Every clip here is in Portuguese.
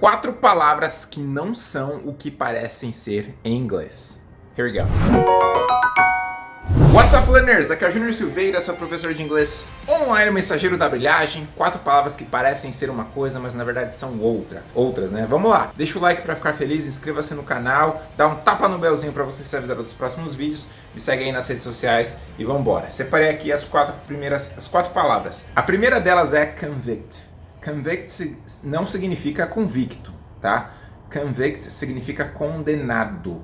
Quatro palavras que não são o que parecem ser em inglês. Here we go. What's up, learners? Aqui é o Júnior Silveira, seu professor de inglês online, mensageiro da brilhagem. Quatro palavras que parecem ser uma coisa, mas na verdade são outra. Outras, né? Vamos lá. Deixa o like para ficar feliz, inscreva-se no canal, dá um tapa no belzinho para você ser avisado dos próximos vídeos. Me segue aí nas redes sociais e vamos embora. Separei aqui as quatro primeiras, as quatro palavras. A primeira delas é convict. Convict não significa convicto, tá? Convict significa condenado.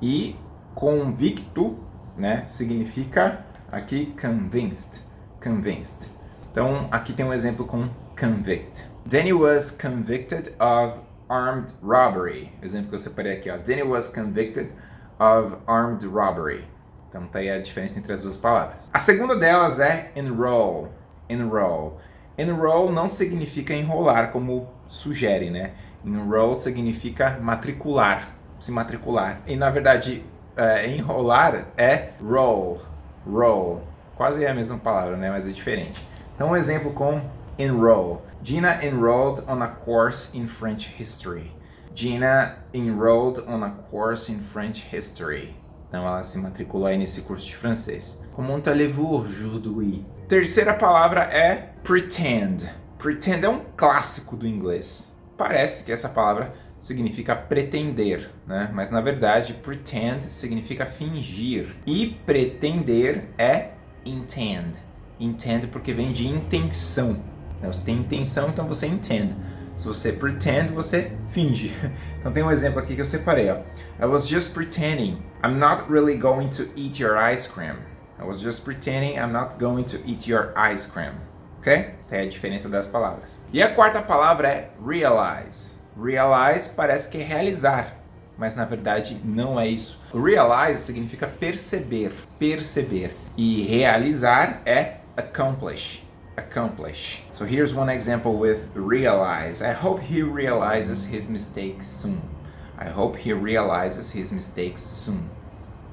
E convicto, né, significa aqui convinced. Convinced. Então, aqui tem um exemplo com convict. Danny was convicted of armed robbery. Exemplo que eu separei aqui, ó. Danny was convicted of armed robbery. Então tá aí a diferença entre as duas palavras. A segunda delas é enroll. Enroll. Enroll não significa enrolar, como sugere, né? Enroll significa matricular, se matricular. E na verdade, é, enrolar é roll, roll. Quase é a mesma palavra, né? Mas é diferente. Então um exemplo com enroll. Gina enrolled on a course in French history. Gina enrolled on a course in French history. Então ela se matriculou aí nesse curso de francês. Comment allez-vous aujourd'hui? Terceira palavra é pretend. Pretend é um clássico do inglês. Parece que essa palavra significa pretender, né? Mas na verdade, pretend significa fingir. E pretender é intend. Intend porque vem de intenção. Você tem intenção, então você intend. Se você pretend, você finge. Então tem um exemplo aqui que eu separei. Ó. I was just pretending. I'm not really going to eat your ice cream. I was just pretending I'm not going to eat your ice cream. Ok? Tem a diferença das palavras. E a quarta palavra é realize. Realize parece que é realizar, mas na verdade não é isso. Realize significa perceber, perceber. E realizar é accomplish accomplish. So here's one example with realize. I hope he realizes his mistakes soon. I hope he realizes his mistakes soon.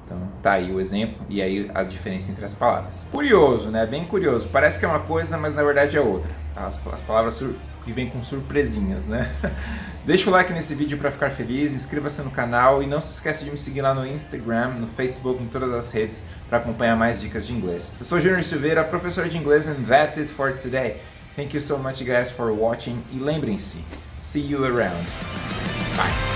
Então tá aí o exemplo e aí a diferença entre as palavras. Curioso, né? Bem curioso. Parece que é uma coisa, mas na verdade é outra. As, as palavras que vêm com surpresinhas, né? Deixa o like nesse vídeo para ficar feliz, inscreva-se no canal e não se esqueça de me seguir lá no Instagram, no Facebook, em todas as redes para acompanhar mais dicas de inglês. Eu sou Júnior Silveira, professor de inglês and that's it for today. Thank you so much guys for watching e lembrem-se, see you around. Bye!